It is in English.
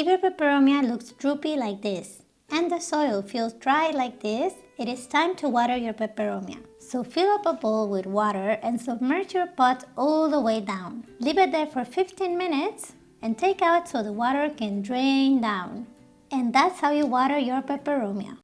If your peperomia looks droopy like this and the soil feels dry like this, it is time to water your peperomia. So fill up a bowl with water and submerge your pot all the way down. Leave it there for 15 minutes and take out so the water can drain down. And that's how you water your peperomia.